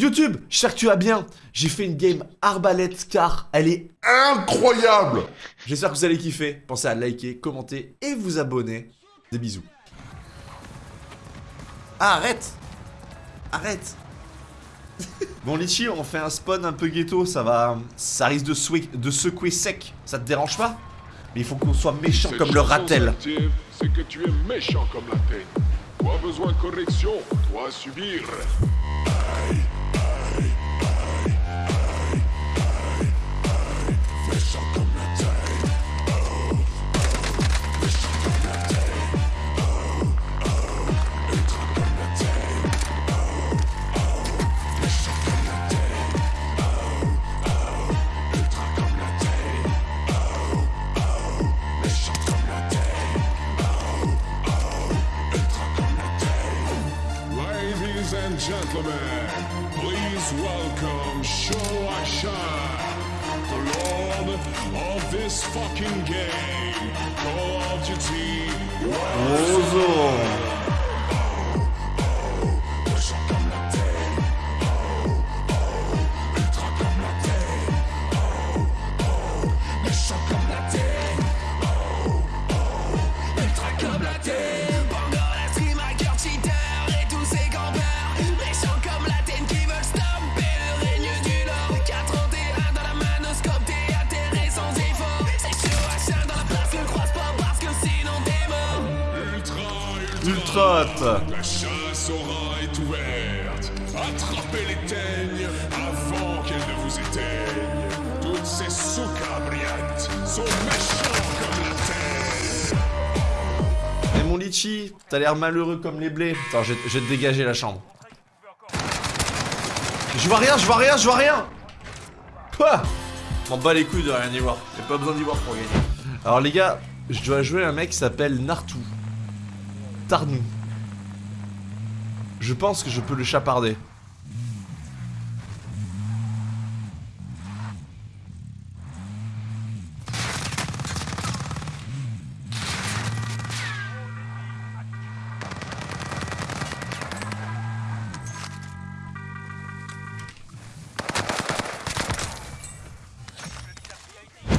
YouTube, j'espère que tu vas bien. J'ai fait une game arbalète car elle est incroyable. J'espère que vous allez kiffer. Pensez à liker, commenter et vous abonner. Des bisous. Ah, arrête Arrête Bon Litchi, on fait un spawn un peu ghetto, ça va... Ça risque de, de secouer sec. Ça te dérange pas? Mais il faut qu'on soit méchant comme le ratel. C'est que tu es méchant comme la. Toi besoin de correction, toi subir. Oh, La chasse aura est ouverte. Attrapez les teignes avant qu'elles ne vous éteignent. Toutes ces soucabriates sont méchants comme la terre. Mais mon litchi, t'as l'air malheureux comme les blés. Attends, je, vais te dégager la chambre. Je vois rien, je vois rien, je vois rien Quoi? M'en bats les couilles de rien y voir. J'ai pas besoin d'y voir pour gagner. Alors les gars, je dois jouer un mec qui s'appelle Nartou. Tarnou. Je pense que je peux le chaparder.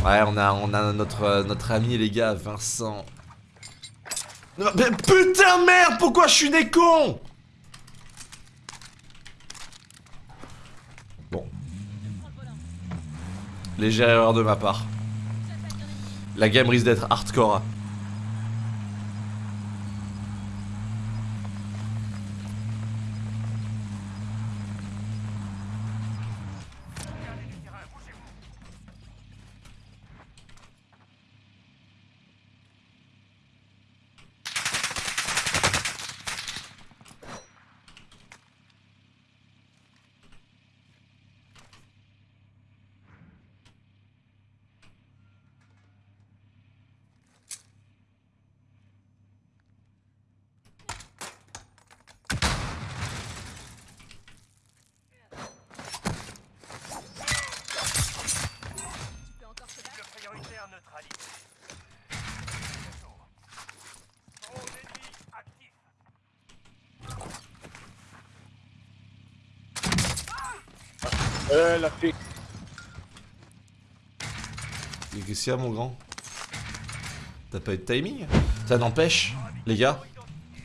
Ouais, on a, on a notre, notre ami, les gars, Vincent. Putain, merde, pourquoi je suis des Bon. Légère erreur de ma part. La game risque d'être hardcore. Euh, la fée. Qu'est-ce qu'il y a, mon grand T'as pas eu de timing Ça n'empêche, les gars.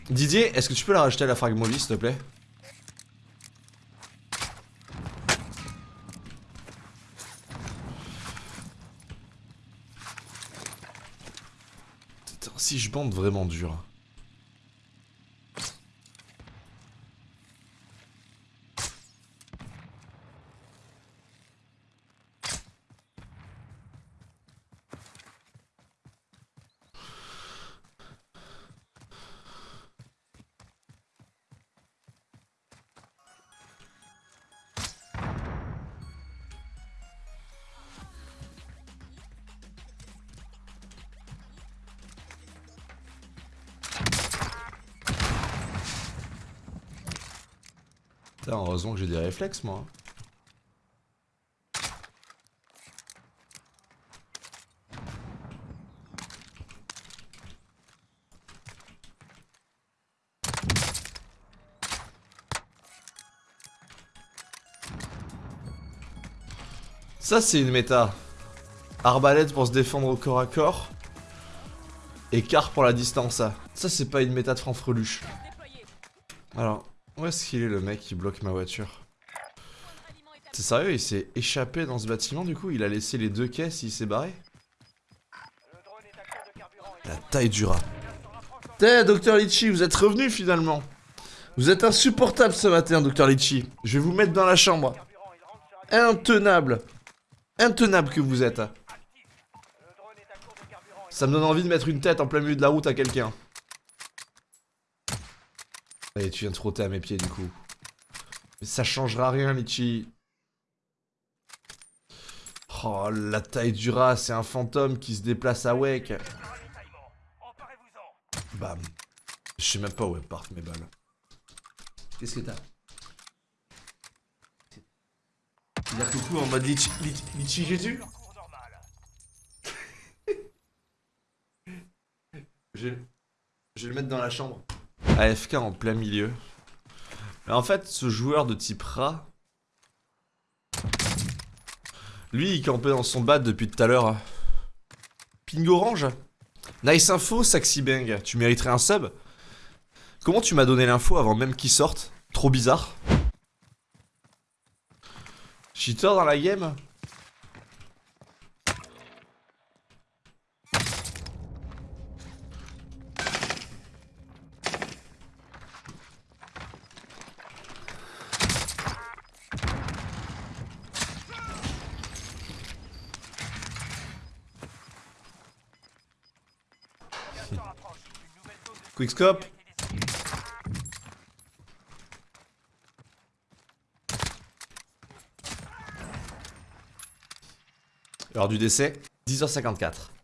Didier, est-ce que tu peux la rajouter à la fragmolie, s'il te plaît si je bande vraiment dur. Heureusement que j'ai des réflexes, moi. Ça, c'est une méta. Arbalète pour se défendre au corps à corps. Et quart pour la distance. Ça, c'est pas une méta de franfreluche. Alors, où est-ce qu'il est le mec qui bloque ma voiture? C'est sérieux, il s'est échappé dans ce bâtiment du coup? Il a laissé les deux caisses, il s'est barré? La taille du rat. T'es, Docteur Litchi, vous êtes revenu finalement Vous êtes insupportable ce matin, Docteur Litchi. Je vais vous mettre dans la chambre. Intenable Intenable que vous êtes. Ça me donne envie de mettre une tête en plein milieu de la route à quelqu'un. Allez, tu viens de frotter à mes pieds du coup. Mais ça changera rien, Litchi. Oh, la taille du rat, c'est un fantôme qui se déplace à Wake. Bam. Je sais même pas où elles mes balles. Qu'est-ce que t'as? Il a coucou en mode Litchi, Litchi, Litchi Jésus je vais le mettre dans la chambre. AFK en plein milieu. En fait, ce joueur de type rat... Lui, il campait dans son bat depuis tout à l'heure. Ping orange Nice info, Saxy Bang. Tu mériterais un sub Comment tu m'as donné l'info avant même qu'il sorte? Trop bizarre. Cheater dans la game? Quickscope Heure du décès, 10h54.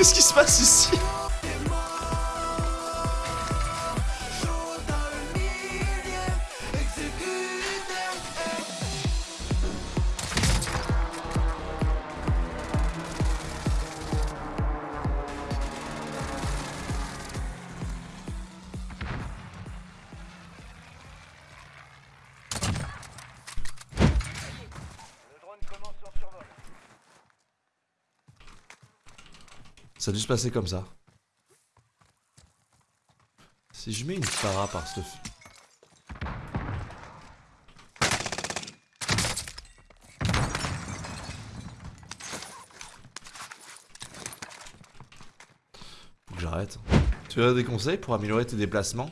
Qu'est-ce qui se passe ici? Ça a dû se passer comme ça. Si je mets une para par ce... Faut que j'arrête. Tu as des conseils pour améliorer tes déplacements?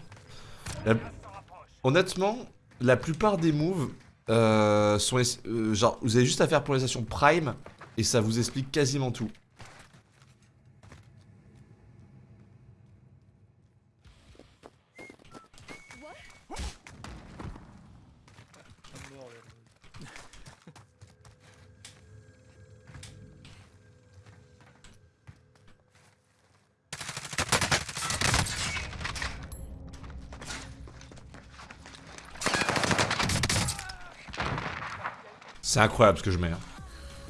La- Honnêtement, la plupart des moves euh, sont... les- euh, genre, vous avez juste à faire polarisation prime et ça vous explique quasiment tout. C'est incroyable ce que je mets. hein.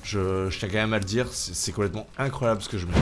Je, je tiens quand même à le dire, c'est c'est complètement incroyable ce que je mets.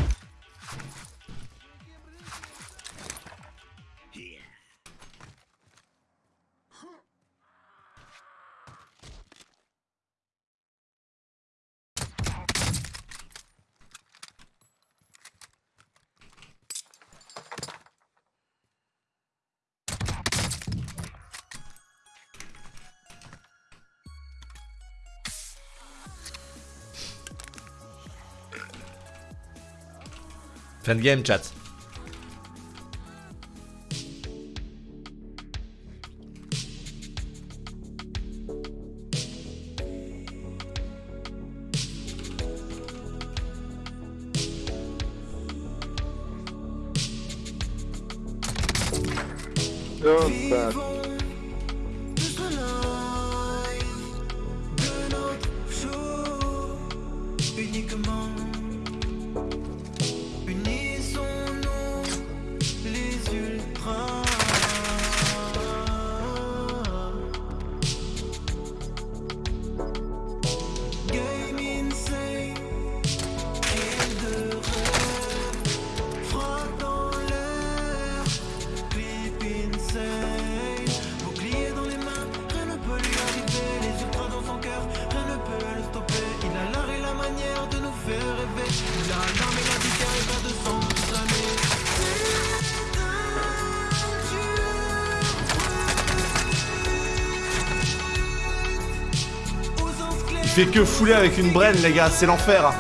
Ten game chat. Don't. Fait que fouler avec une braine, les gars, c'est l'enfer.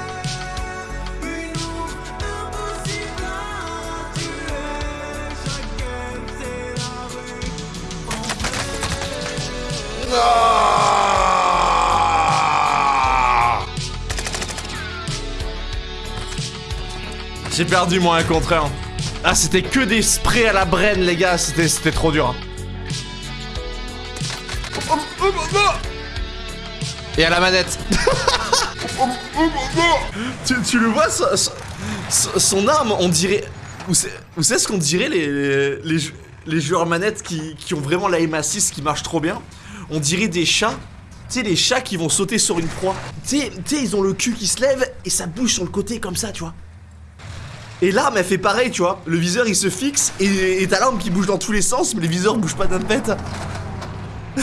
J'ai perdu moi un contre un. Ah c'était que des sprays à la braine les gars, c'était c'était trop dur. Et à la manette. tu, tu le vois, son, arme, on dirait. Vous savez ce qu'on dirait les, les, les jou- les joueurs manettes qui, qui ont vraiment la aim assist qui marche trop bien On dirait des chats. Tu sais, les chats qui vont sauter sur une proie. Tu sais, ils ont le cul qui se lève et ça bouge sur le côté comme ça, tu vois. Et l'arme elle fait pareil, tu vois. Le viseur il se fixe et t'as l'arme qui bouge dans tous les sens, mais les viseurs bougent pas d'un pet.